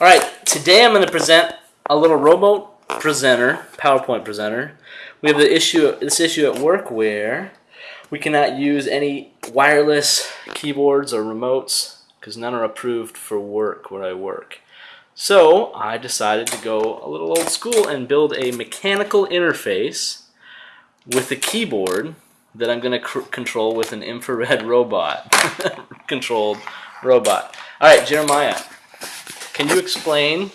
All right, today I'm going to present a little robot presenter, PowerPoint presenter. We have the issue, this issue at work where we cannot use any wireless keyboards or remotes because none are approved for work where I work. So I decided to go a little old school and build a mechanical interface with a keyboard that I'm going to control with an infrared robot, controlled robot. All right, Jeremiah, can you explain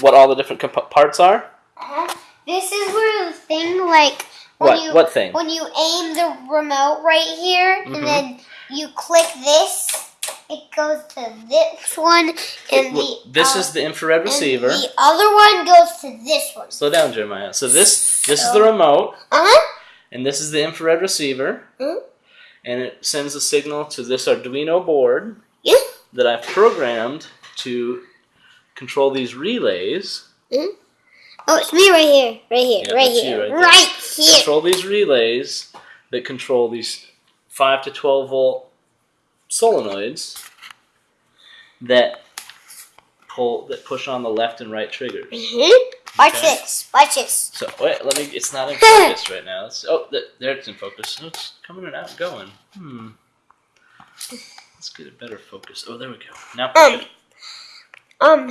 what all the different parts are? Uh, this is where the thing like when what? you what thing? when you aim the remote right here mm -hmm. and Mm-hmm. then you click this it goes to this one and it, the this uh, is the infrared receiver. the other one goes to this one. Slow down, Jeremiah. So this this so, is the remote. Uh-huh. And this is the infrared receiver. Mm -hmm. And it sends a signal to this Arduino board. That I've programmed to control these relays. Mm. Oh, it's me right here, right here, yeah, right here, right, right here. Control these relays that control these five to twelve volt solenoids that pull that push on the left and right triggers. Mm -hmm. Watch Okay. this. Watch this. So wait, let me. It's not in focus right now. It's, oh, there it's in focus. It's coming and out going. Hmm. Let's get a better focus. Oh, there we go. Now push Um. it. Um.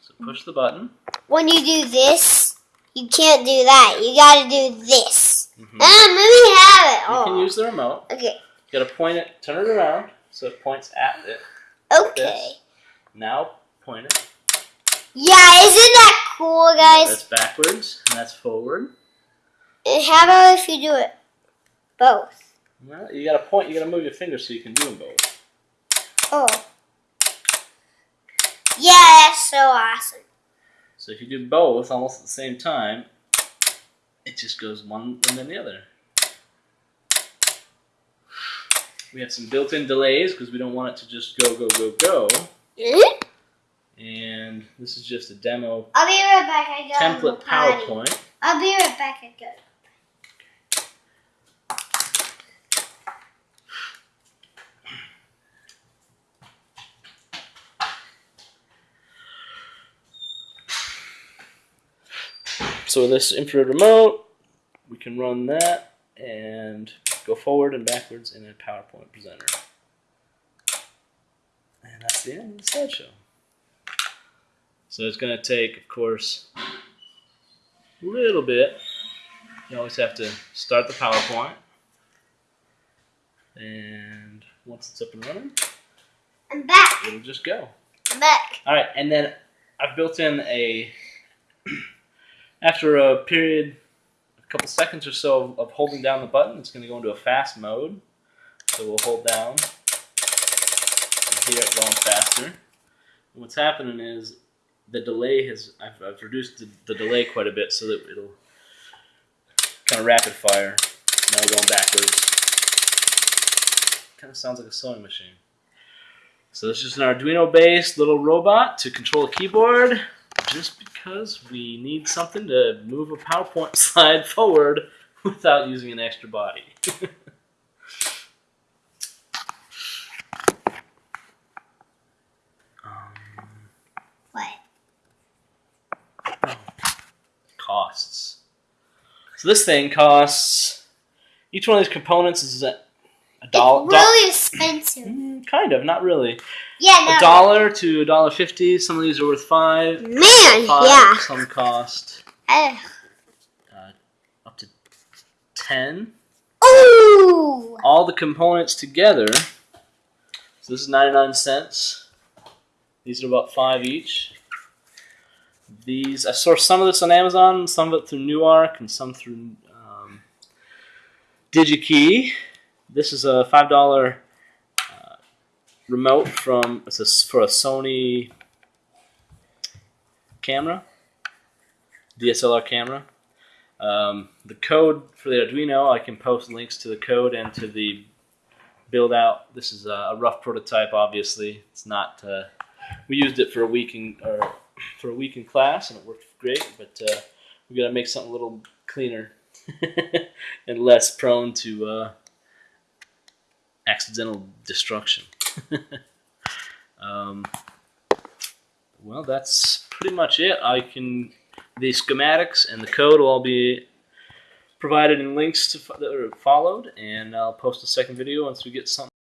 So push the button. When you do this, you can't do that. You gotta do this. Mhm. Um, let me have it. You Oh. can use the remote. Okay. You gotta point it, turn it around so it points at it. Okay. Now point it. Yeah, isn't that cool, guys? That's backwards and that's forward. And how about if you do it both? Well, you gotta point. You gotta move your fingers so you can do them both. Oh. Yeah, that's so awesome. So if you do both almost at the same time, it just goes one and then the other. We have some built-in delays because we don't want it to just go, go, go, go. Mhm. And this is just a demo I'll be right back. I template PowerPoint. I'll be right back. I got. So this infrared remote, we can run that and go forward and backwards in a PowerPoint presenter. And that's the end of the slideshow. So it's going to take, of course, a little bit. You always have to start the PowerPoint. And once it's up and running, I'm back. it'll just go. I'm back. All right, and then I've built in a, after a period, a couple seconds or so of, holding down the button, it's going to go into a fast mode. So we'll hold down and hear it going faster. And what's happening is the delay has, I've, I've reduced the, the delay quite a bit so that it'll kind of rapid fire. Now we're going backwards. Kind of sounds like a sewing machine. So this is an Arduino-based little robot to control a keyboard, just because we need something to move a PowerPoint slide forward without using an extra body. um, What? oh, costs. So this thing costs, each one of these components is a, a dollar. It's really expensive. Mm, kind of, not really. Yeah, no. A dollar to a dollar fifty. Some of these are worth five. Man, five. yeah. Some cost Uh, up to ten. ooh. All the components together. So this is ninety-nine cents. These are about five each. These I sourced some of this on Amazon, some of it through Newark, and some through um, DigiKey. This is a five dollar uh, remote from it's a, for a Sony camera, DSLR camera. Um, the code for the Arduino, I can post links to the code and to the build out. This is a, a rough prototype, obviously. It's not. Uh, we used it for a week in or for a week in class, and it worked great. But uh, we got to make something a little cleaner and less prone to uh, accidental destruction. um, well, that's pretty much it. I can the schematics and the code will all be provided in links to that are followed, and I'll post a second video once we get something.